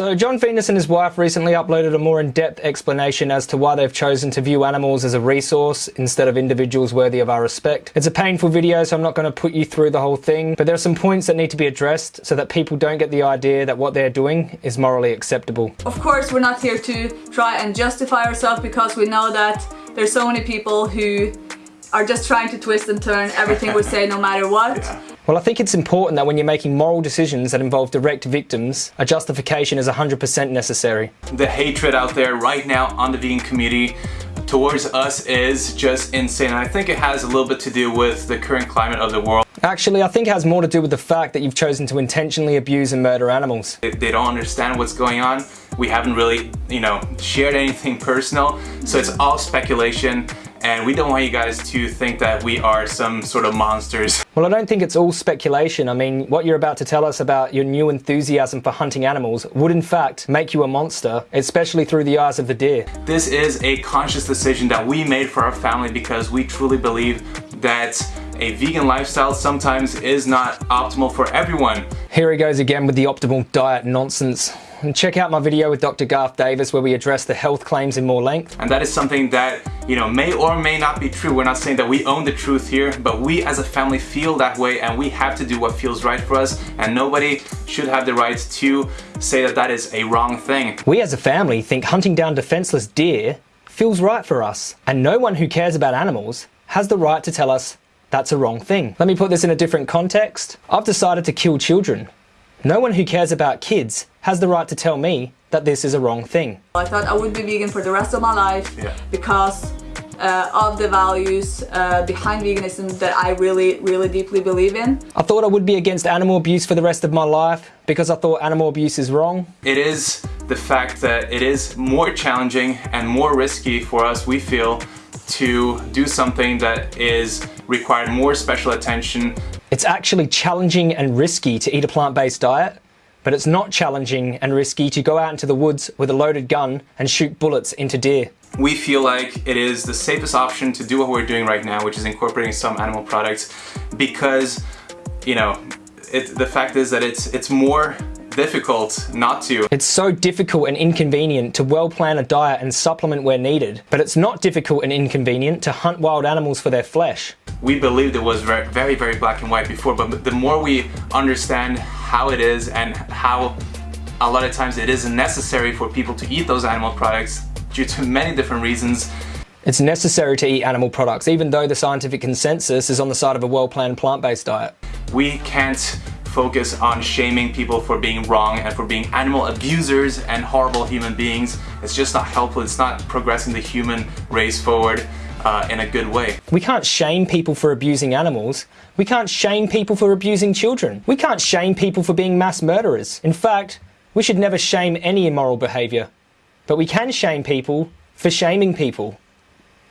So John Venus and his wife recently uploaded a more in-depth explanation as to why they've chosen to view animals as a resource instead of individuals worthy of our respect. It's a painful video so I'm not going to put you through the whole thing, but there are some points that need to be addressed so that people don't get the idea that what they're doing is morally acceptable. Of course we're not here to try and justify ourselves because we know that there's so many people who are just trying to twist and turn everything we say no matter what. Yeah. Well, I think it's important that when you're making moral decisions that involve direct victims, a justification is 100% necessary. The hatred out there right now on the vegan community towards us is just insane. And I think it has a little bit to do with the current climate of the world. Actually, I think it has more to do with the fact that you've chosen to intentionally abuse and murder animals. They, they don't understand what's going on. We haven't really, you know, shared anything personal. So it's all speculation and we don't want you guys to think that we are some sort of monsters. Well, I don't think it's all speculation. I mean, what you're about to tell us about your new enthusiasm for hunting animals would in fact make you a monster, especially through the eyes of the deer. This is a conscious decision that we made for our family because we truly believe that a vegan lifestyle sometimes is not optimal for everyone. Here he goes again with the optimal diet nonsense and check out my video with Dr. Garth Davis where we address the health claims in more length. And that is something that, you know, may or may not be true. We're not saying that we own the truth here, but we as a family feel that way and we have to do what feels right for us and nobody should have the right to say that that is a wrong thing. We as a family think hunting down defenseless deer feels right for us and no one who cares about animals has the right to tell us that's a wrong thing. Let me put this in a different context. I've decided to kill children no one who cares about kids has the right to tell me that this is a wrong thing. I thought I would be vegan for the rest of my life yeah. because uh, of the values uh, behind veganism that I really, really deeply believe in. I thought I would be against animal abuse for the rest of my life because I thought animal abuse is wrong. It is the fact that it is more challenging and more risky for us, we feel, to do something that is required more special attention it's actually challenging and risky to eat a plant-based diet, but it's not challenging and risky to go out into the woods with a loaded gun and shoot bullets into deer. We feel like it is the safest option to do what we're doing right now, which is incorporating some animal products because, you know, it, the fact is that it's, it's more difficult not to. It's so difficult and inconvenient to well plan a diet and supplement where needed, but it's not difficult and inconvenient to hunt wild animals for their flesh we believed it was very, very, very black and white before, but the more we understand how it is and how a lot of times it isn't necessary for people to eat those animal products due to many different reasons. It's necessary to eat animal products, even though the scientific consensus is on the side of a well-planned plant-based diet. We can't focus on shaming people for being wrong and for being animal abusers and horrible human beings. It's just not helpful. It's not progressing the human race forward uh, in a good way. We can't shame people for abusing animals. We can't shame people for abusing children. We can't shame people for being mass murderers. In fact, we should never shame any immoral behaviour. But we can shame people for shaming people.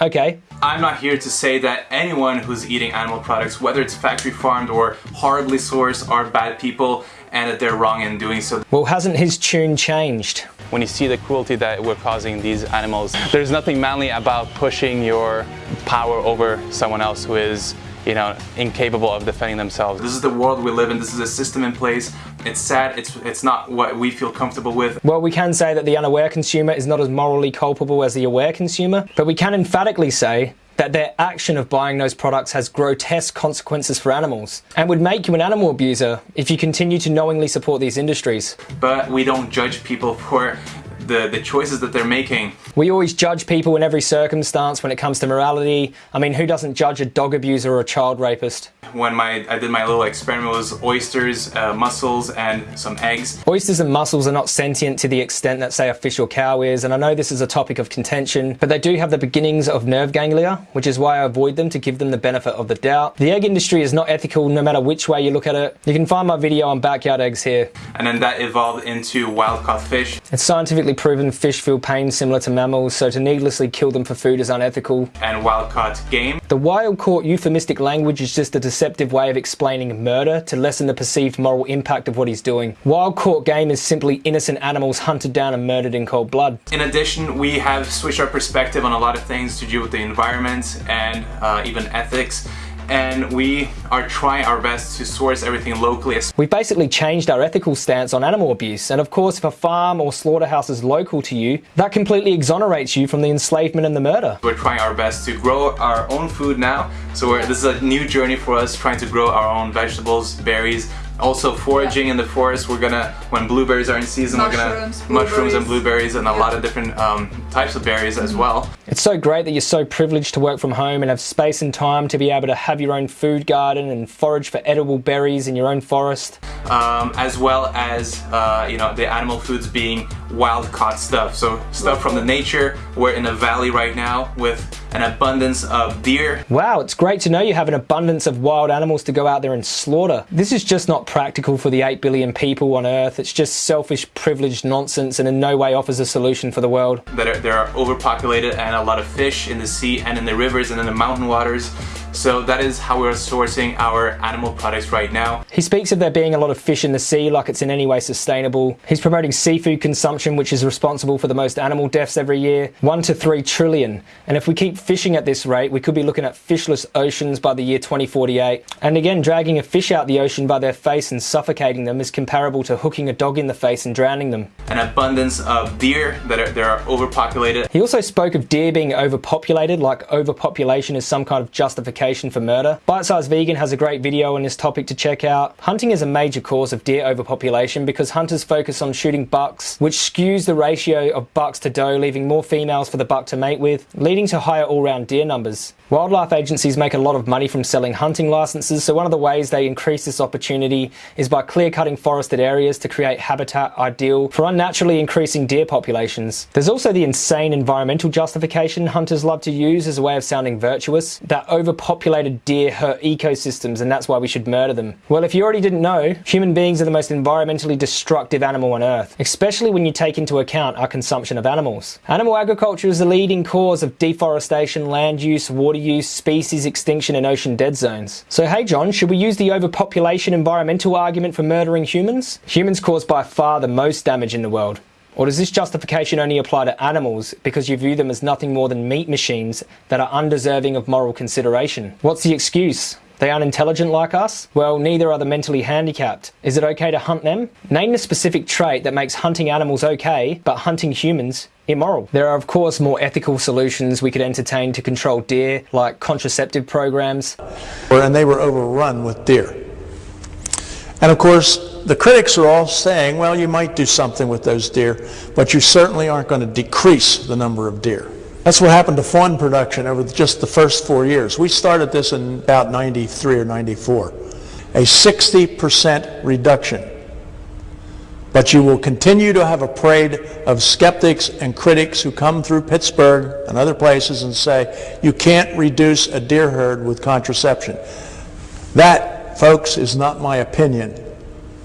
Okay. I'm not here to say that anyone who's eating animal products, whether it's factory farmed or horribly sourced, are bad people and that they're wrong in doing so. Well, hasn't his tune changed? When you see the cruelty that we're causing these animals, there's nothing manly about pushing your power over someone else who is you know, incapable of defending themselves. This is the world we live in. This is a system in place. It's sad. It's, it's not what we feel comfortable with. Well, we can say that the unaware consumer is not as morally culpable as the aware consumer, but we can emphatically say that their action of buying those products has grotesque consequences for animals and would make you an animal abuser if you continue to knowingly support these industries. But we don't judge people for the, the choices that they're making. We always judge people in every circumstance when it comes to morality. I mean, who doesn't judge a dog abuser or a child rapist? When my I did my little experiment was oysters, uh, mussels, and some eggs. Oysters and mussels are not sentient to the extent that, say, a fish or cow is, and I know this is a topic of contention, but they do have the beginnings of nerve ganglia, which is why I avoid them to give them the benefit of the doubt. The egg industry is not ethical no matter which way you look at it. You can find my video on backyard eggs here. And then that evolved into wild-caught fish. It's scientifically proven fish feel pain similar to mammals, so to needlessly kill them for food is unethical. And wild-caught game. The wild-caught euphemistic language is just a deceptive way of explaining murder to lessen the perceived moral impact of what he's doing. Wild-caught game is simply innocent animals hunted down and murdered in cold blood. In addition, we have switched our perspective on a lot of things to do with the environment and uh, even ethics and we are trying our best to source everything locally. We've basically changed our ethical stance on animal abuse, and of course, if a farm or slaughterhouse is local to you, that completely exonerates you from the enslavement and the murder. We're trying our best to grow our own food now, so this is a new journey for us, trying to grow our own vegetables, berries, also foraging yeah. in the forest we're gonna when blueberries are in season mushrooms, we're gonna mushrooms and blueberries and a yeah. lot of different um, types of berries as well it's so great that you're so privileged to work from home and have space and time to be able to have your own food garden and forage for edible berries in your own forest um, as well as uh, you know the animal foods being wild caught stuff so stuff from the nature we're in a valley right now with an abundance of deer. Wow, it's great to know you have an abundance of wild animals to go out there and slaughter. This is just not practical for the 8 billion people on Earth. It's just selfish, privileged nonsense and in no way offers a solution for the world. That are, there are overpopulated and a lot of fish in the sea and in the rivers and in the mountain waters. So that is how we're sourcing our animal products right now. He speaks of there being a lot of fish in the sea like it's in any way sustainable. He's promoting seafood consumption which is responsible for the most animal deaths every year, 1 to 3 trillion. And if we keep fishing at this rate, we could be looking at fishless oceans by the year 2048. And again, dragging a fish out the ocean by their face and suffocating them is comparable to hooking a dog in the face and drowning them. An abundance of deer that are, that are overpopulated. He also spoke of deer being overpopulated, like overpopulation is some kind of justification for murder. Bite Size Vegan has a great video on this topic to check out. Hunting is a major cause of deer overpopulation because hunters focus on shooting bucks, which skews the ratio of bucks to doe, leaving more females for the buck to mate with, leading to higher all-round deer numbers. Wildlife agencies make a lot of money from selling hunting licenses, so one of the ways they increase this opportunity is by clear-cutting forested areas to create habitat ideal for unnaturally increasing deer populations. There's also the insane environmental justification hunters love to use as a way of sounding virtuous, that overpopulated deer hurt ecosystems and that's why we should murder them. Well, if you already didn't know, human beings are the most environmentally destructive animal on Earth, especially when you take into account our consumption of animals. Animal agriculture is the leading cause of deforestation, land use, water use, species extinction and ocean dead zones. So hey John, should we use the overpopulation environmental argument for murdering humans? Humans cause by far the most damage in the world. Or does this justification only apply to animals because you view them as nothing more than meat machines that are undeserving of moral consideration? What's the excuse? They aren't intelligent like us? Well, neither are the mentally handicapped. Is it okay to hunt them? Name the specific trait that makes hunting animals okay, but hunting humans immoral. There are of course more ethical solutions we could entertain to control deer, like contraceptive programs. And they were overrun with deer. And of course, the critics are all saying, well, you might do something with those deer, but you certainly aren't going to decrease the number of deer. That's what happened to fawn production over just the first four years. We started this in about 93 or 94. A 60% reduction but you will continue to have a parade of skeptics and critics who come through Pittsburgh and other places and say, you can't reduce a deer herd with contraception. That, folks, is not my opinion.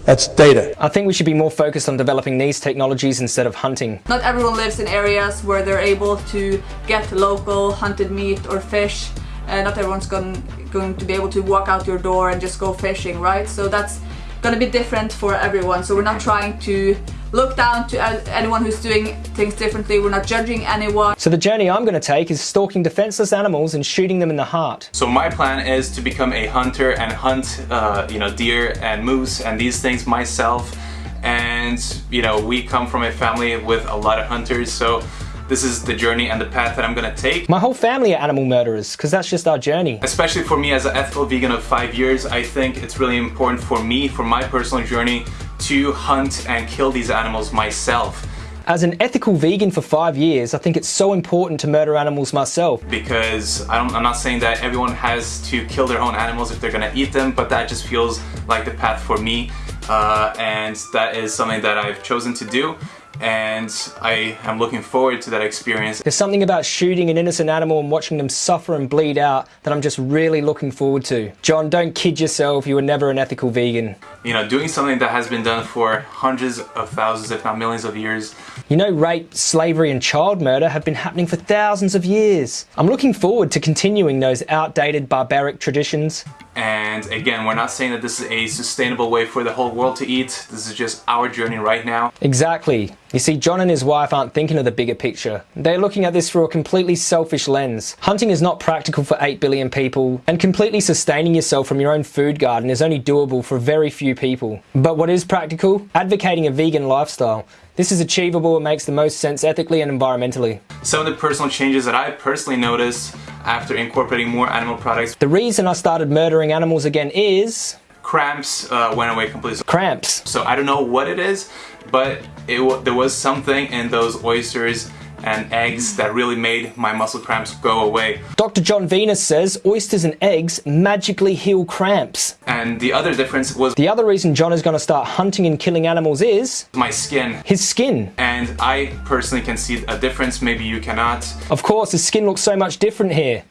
That's data. I think we should be more focused on developing these technologies instead of hunting. Not everyone lives in areas where they're able to get local hunted meat or fish. Uh, not everyone's going, going to be able to walk out your door and just go fishing, right? So that's gonna be different for everyone. So we're not trying to look down to anyone who's doing things differently. We're not judging anyone. So the journey I'm going to take is stalking defenseless animals and shooting them in the heart. So my plan is to become a hunter and hunt, uh, you know, deer and moose and these things myself. And you know, we come from a family with a lot of hunters, so this is the journey and the path that I'm gonna take. My whole family are animal murderers because that's just our journey. Especially for me as an ethical vegan of five years, I think it's really important for me, for my personal journey, to hunt and kill these animals myself. As an ethical vegan for five years, I think it's so important to murder animals myself. Because I am not saying that everyone has to kill their own animals if they're gonna eat them, but that just feels like the path for me. Uh, and that is something that I've chosen to do and I am looking forward to that experience. There's something about shooting an innocent animal and watching them suffer and bleed out that I'm just really looking forward to. John, don't kid yourself, you were never an ethical vegan. You know, doing something that has been done for hundreds of thousands, if not millions of years. You know, rape, slavery and child murder have been happening for thousands of years. I'm looking forward to continuing those outdated barbaric traditions And again, we're not saying that this is a sustainable way for the whole world to eat. This is just our journey right now. Exactly. You see, John and his wife aren't thinking of the bigger picture. They're looking at this through a completely selfish lens. Hunting is not practical for 8 billion people, and completely sustaining yourself from your own food garden is only doable for very few people. But what is practical? Advocating a vegan lifestyle. This is achievable and makes the most sense ethically and environmentally. Some of the personal changes that I personally noticed after incorporating more animal products. The reason I started murdering animals again is... Cramps uh, went away completely. Cramps. So I don't know what it is, but it there was something in those oysters and eggs that really made my muscle cramps go away. Dr. John Venus says oysters and eggs magically heal cramps. And the other difference was the other reason John is going to start hunting and killing animals is my skin. His skin. And I personally can see a difference, maybe you cannot. Of course, his skin looks so much different here.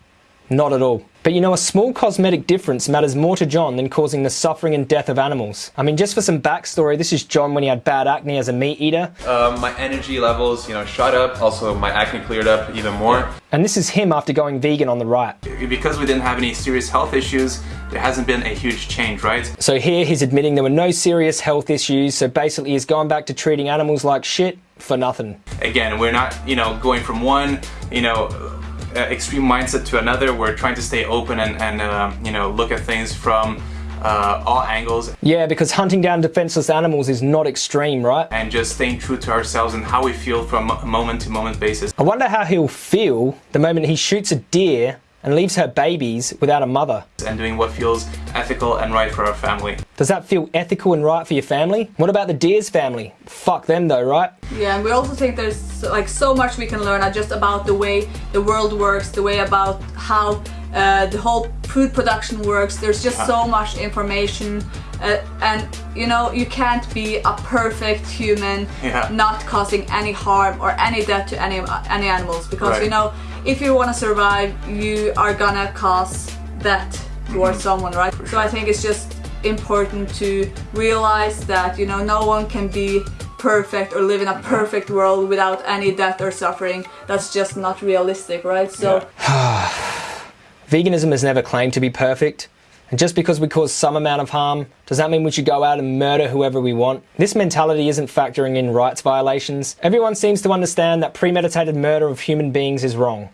Not at all. But you know, a small cosmetic difference matters more to John than causing the suffering and death of animals. I mean, just for some backstory, this is John when he had bad acne as a meat eater. Um, my energy levels, you know, shot up. Also, my acne cleared up even more. And this is him after going vegan on the right. Because we didn't have any serious health issues, there hasn't been a huge change, right? So here he's admitting there were no serious health issues, so basically he's going back to treating animals like shit for nothing. Again, we're not, you know, going from one, you know, uh, extreme mindset to another. We're trying to stay open and, and uh, you know, look at things from uh, all angles. Yeah, because hunting down defenseless animals is not extreme, right? And just staying true to ourselves and how we feel from a moment to moment basis. I wonder how he'll feel the moment he shoots a deer and leaves her babies without a mother. And doing what feels ethical and right for our family. Does that feel ethical and right for your family? What about the deer's family? Fuck them though, right? Yeah, and we also think there's like so much we can learn just about the way the world works, the way about how uh, the whole food production works. There's just so much information uh, and you know you can't be a perfect human yeah. not causing any harm or any death to any any animals because right. you know if you want to survive you are gonna cause death towards mm -hmm. someone right? So I think it's just important to realize that you know no one can be perfect or live in a perfect world without any death or suffering. That's just not realistic right? So yeah. veganism has never claimed to be perfect and just because we cause some amount of harm, does that mean we should go out and murder whoever we want? This mentality isn't factoring in rights violations. Everyone seems to understand that premeditated murder of human beings is wrong.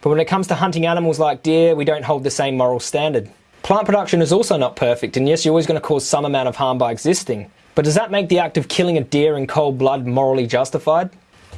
But when it comes to hunting animals like deer, we don't hold the same moral standard. Plant production is also not perfect, and yes, you're always going to cause some amount of harm by existing. But does that make the act of killing a deer in cold blood morally justified?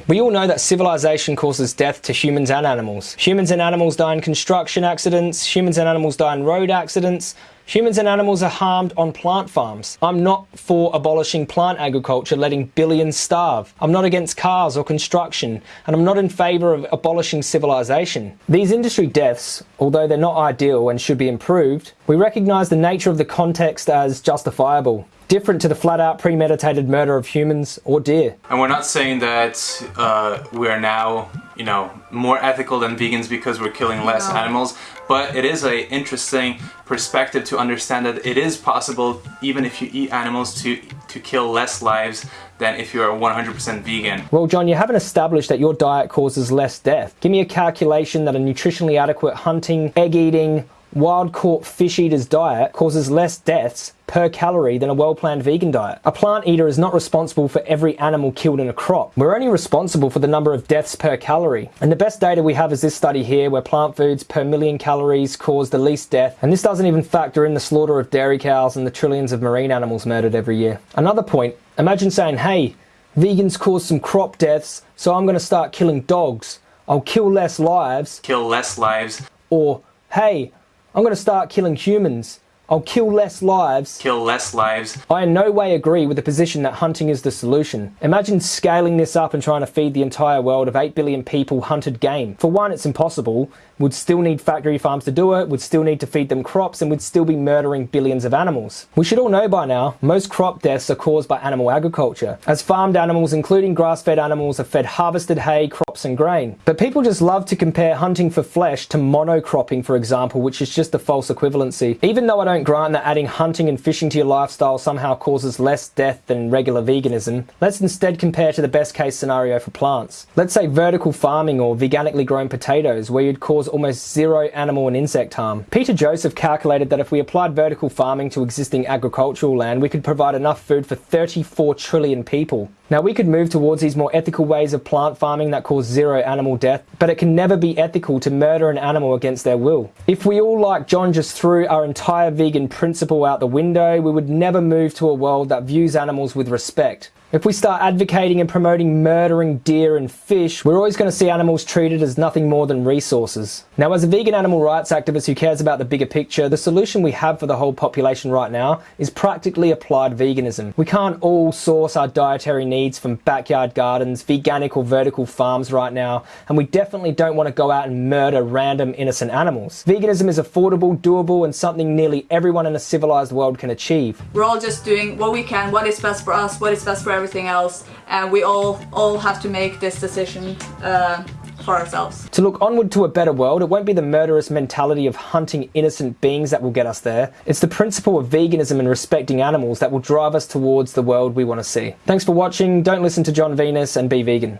We all know that civilization causes death to humans and animals. Humans and animals die in construction accidents, humans and animals die in road accidents, humans and animals are harmed on plant farms. I'm not for abolishing plant agriculture, letting billions starve. I'm not against cars or construction, and I'm not in favour of abolishing civilization. These industry deaths, although they're not ideal and should be improved, we recognise the nature of the context as justifiable different to the flat out premeditated murder of humans or deer. And we're not saying that uh, we're now, you know, more ethical than vegans because we're killing less no. animals, but it is a interesting perspective to understand that it is possible, even if you eat animals, to, to kill less lives than if you're 100% vegan. Well, John, you haven't established that your diet causes less death. Give me a calculation that a nutritionally adequate hunting, egg eating, wild caught fish eater's diet causes less deaths per calorie than a well-planned vegan diet. A plant eater is not responsible for every animal killed in a crop. We're only responsible for the number of deaths per calorie. And the best data we have is this study here where plant foods per million calories cause the least death. And this doesn't even factor in the slaughter of dairy cows and the trillions of marine animals murdered every year. Another point, imagine saying, hey, vegans cause some crop deaths, so I'm gonna start killing dogs. I'll kill less lives. Kill less lives. Or, hey, I'm going to start killing humans. I'll kill less lives. Kill less lives. I in no way agree with the position that hunting is the solution. Imagine scaling this up and trying to feed the entire world of 8 billion people hunted game. For one, it's impossible. Would still need factory farms to do it, would still need to feed them crops, and would still be murdering billions of animals. We should all know by now, most crop deaths are caused by animal agriculture, as farmed animals, including grass-fed animals, are fed harvested hay, crops and grain. But people just love to compare hunting for flesh to monocropping, for example, which is just a false equivalency. Even though I don't grant that adding hunting and fishing to your lifestyle somehow causes less death than regular veganism, let's instead compare to the best case scenario for plants. Let's say vertical farming or veganically grown potatoes, where you'd cause cause almost zero animal and insect harm. Peter Joseph calculated that if we applied vertical farming to existing agricultural land, we could provide enough food for 34 trillion people. Now we could move towards these more ethical ways of plant farming that cause zero animal death, but it can never be ethical to murder an animal against their will. If we all like John just threw our entire vegan principle out the window, we would never move to a world that views animals with respect. If we start advocating and promoting murdering deer and fish, we're always going to see animals treated as nothing more than resources. Now, as a vegan animal rights activist who cares about the bigger picture, the solution we have for the whole population right now is practically applied veganism. We can't all source our dietary needs from backyard gardens, veganic or vertical farms right now, and we definitely don't want to go out and murder random innocent animals. Veganism is affordable, doable, and something nearly everyone in a civilized world can achieve. We're all just doing what we can, what is best for us, what is best for everything else and we all all have to make this decision uh, for ourselves. To look onward to a better world, it won't be the murderous mentality of hunting innocent beings that will get us there. It's the principle of veganism and respecting animals that will drive us towards the world we want to see. Thanks for watching, don't listen to John Venus and be vegan.